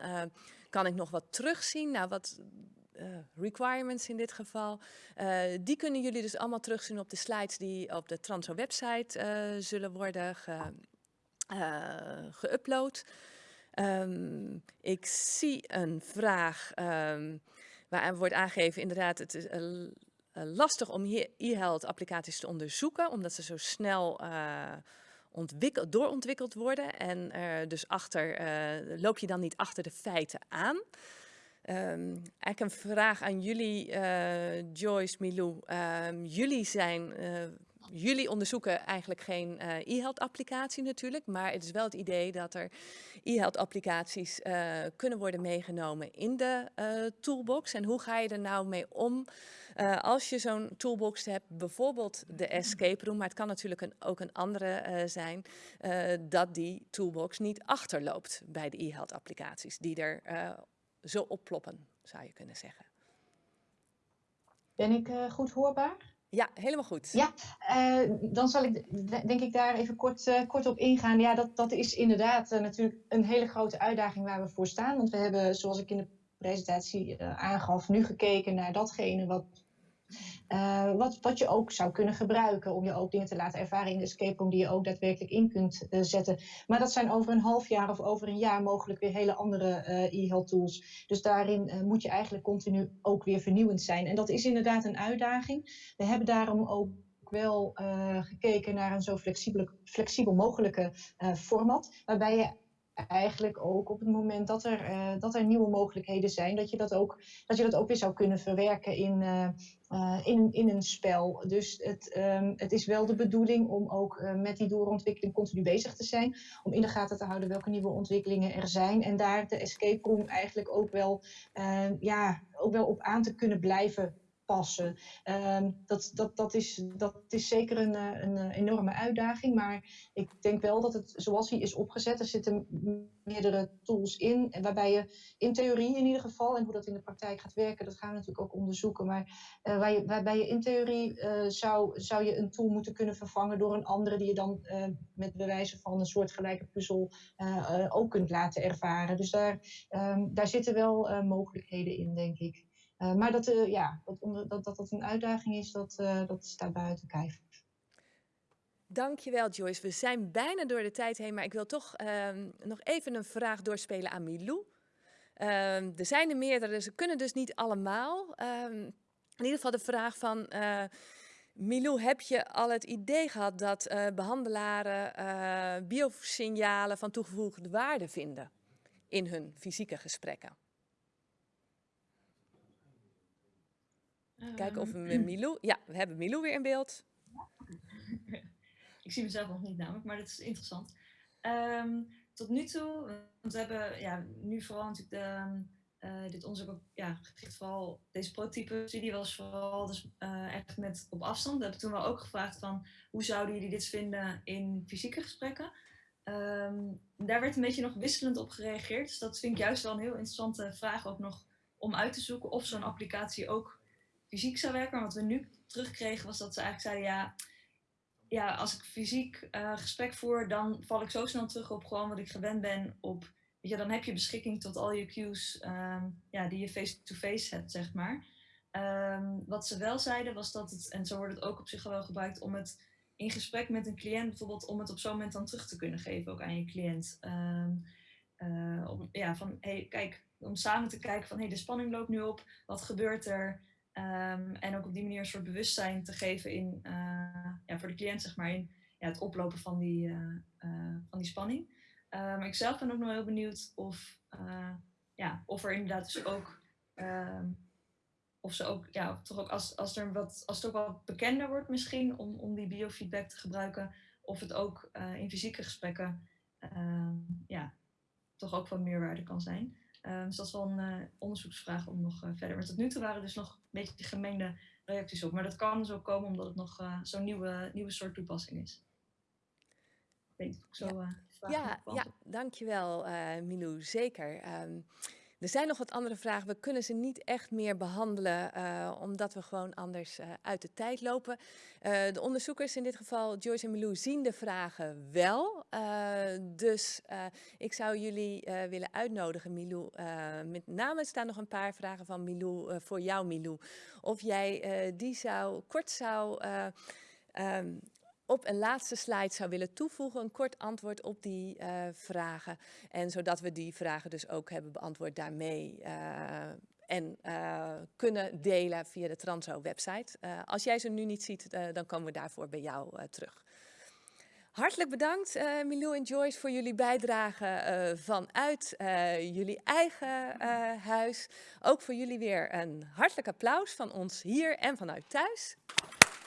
kan ik nog wat terugzien? Nou, wat uh, requirements in dit geval. Uh, die kunnen jullie dus allemaal terugzien op de slides die op de Transo website zullen worden geüpload. Um, ik zie een vraag um, waar wordt aangegeven, inderdaad, het is lastig om e-health applicaties te onderzoeken, omdat ze zo snel ontwikkeld, doorontwikkeld worden. En dus achter, loop je dan niet achter de feiten aan. Um, eigenlijk een vraag aan jullie, uh, Joyce, Milou. Um, jullie zijn, jullie onderzoeken eigenlijk geen uh, e-health applicatie natuurlijk, maar het is wel het idee dat er e-health applicaties kunnen worden meegenomen in de toolbox. En hoe ga je er nou mee om als je zo'n toolbox hebt, bijvoorbeeld de escape room, maar het kan natuurlijk een, ook een andere zijn, dat die toolbox niet achterloopt bij de e-health applicaties die er zo opploppen, zou je kunnen zeggen. Ben ik goed hoorbaar? Ja, helemaal goed. Ja, uh, dan zal ik denk ik daar even kort, uh, kort op ingaan. Ja, dat, dat is inderdaad natuurlijk een hele grote uitdaging waar we voor staan. Want we hebben, zoals ik in de presentatie aangaf, nu gekeken naar datgene wat uh, wat, wat je ook zou kunnen gebruiken om je ook dingen te laten ervaren in de escape room die je ook daadwerkelijk in kunt uh, zetten. Maar dat zijn over een half jaar of over een jaar mogelijk weer hele andere uh, e-health tools. Dus daarin moet je eigenlijk continu ook weer vernieuwend zijn. En dat is inderdaad een uitdaging. We hebben daarom ook wel gekeken naar een zo flexibel, flexibel mogelijke format, waarbij je eigenlijk ook op het moment dat er, uh, dat er nieuwe mogelijkheden zijn, dat je dat ook, dat je dat ook weer zou kunnen verwerken in, uh, uh, in, in een spel. Dus het, um, het is wel de bedoeling om ook met die doorontwikkeling continu bezig te zijn, om in de gaten te houden welke nieuwe ontwikkelingen er zijn en daar de escape room eigenlijk ook wel, ja, ook wel op aan te kunnen blijven passen. Um, dat, dat, dat, is, dat is zeker een, eh, een, eh, enorme uitdaging, maar ik denk wel dat het zoals hij is opgezet, er zitten meerdere tools in, waarbij je in theorie in ieder geval, en hoe dat in de praktijk gaat werken, dat gaan we natuurlijk ook onderzoeken, maar waar je, waarbij je in theorie zou, zou je een tool moeten kunnen vervangen door een andere die je dan met bewijzen van een soortgelijke puzzel ook kunt laten ervaren. Dus daar, um, daar zitten wel mogelijkheden in, denk ik. Uh, maar dat, uh, ja, dat, dat, dat dat een uitdaging is, dat, uh, dat staat buiten kijf. Dankjewel Joyce. We zijn bijna door de tijd heen, maar ik wil toch um, nog even een vraag doorspelen aan Milou. Um, er zijn er meerdere, ze kunnen dus niet allemaal. Um, in ieder geval de vraag van... Milou, heb je al het idee gehad dat behandelaren biosignalen van toegevoegde waarde vinden in hun fysieke gesprekken? Kijken of we met Milou... Ja, we hebben Milou weer in beeld. Ik zie mezelf nog niet namelijk, maar dat is interessant. Um, tot nu toe, want we hebben ja, nu vooral natuurlijk de, uh, dit onderzoek ja, gericht vooral deze prototype studie was vooral dus uh, echt met op afstand. We hebben toen wel ook gevraagd van hoe zouden jullie dit vinden in fysieke gesprekken. Um, daar werd een beetje nog wisselend op gereageerd. Dus dat vind ik juist wel een heel interessante vraag ook nog om uit te zoeken of zo'n applicatie ook fysiek zou werken. Maar wat we nu terugkregen was dat ze eigenlijk zeiden, ja, ja als ik fysiek uh, gesprek voer, dan val ik zo snel terug op gewoon wat ik gewend ben op, weet je, dan heb je beschikking tot al je cues um, ja, die je face-to-face hebt, zeg maar. Um, wat ze wel zeiden was dat het, en zo wordt het ook op zich wel gebruikt, om het in gesprek met een cliënt bijvoorbeeld, om het op zo'n moment dan terug te kunnen geven ook aan je cliënt. Um, uh, om, ja, van, hey, kijk, om samen te kijken van, hey, de spanning loopt nu op, wat gebeurt er? Um, en ook op die manier een soort bewustzijn te geven in, uh, ja, voor de cliënt, zeg maar, in ja, het oplopen van die, uh, uh, van die spanning. maar ik zelf ben ook nog heel benieuwd of, ja, of er inderdaad dus ook, um, of ze ook, ja, toch ook als, als, er wat, als het ook wat bekender wordt misschien om, om die biofeedback te gebruiken, of het ook in fysieke gesprekken, ja, toch ook van meerwaarde kan zijn. Dus dat is wel een onderzoeksvraag om nog verder. Maar tot nu toe waren dus nog beetje gemengde reacties op. Maar dat kan zo komen omdat het nog eh, zo'n nieuwe, nieuwe soort toepassing is. Ik zo... ja, eh, ja, ja, dankjewel eh, Milou, zeker. Ehm, er zijn nog wat andere vragen. We kunnen ze niet echt meer behandelen, eh, omdat we gewoon anders eh, uit de tijd lopen. Eh, de onderzoekers, in dit geval Joyce en Milou, zien de vragen wel. Dus ik zou jullie willen uitnodigen, Milou. met name staan nog een paar vragen van Milou voor jou, Milou. Of jij die zou, kort zou... eh, ehm, op een laatste slide zou willen toevoegen, een kort antwoord op die eh, vragen. En zodat we die vragen dus ook hebben beantwoord daarmee. eh, en eh, kunnen delen via de Transo-website. Eh, als jij ze nu niet ziet, dan komen we daarvoor bij jou terug. Hartelijk bedankt, eh Milou en Joyce, voor jullie bijdrage vanuit jullie eigen huis. Ook voor jullie weer een hartelijk applaus van ons hier en vanuit thuis.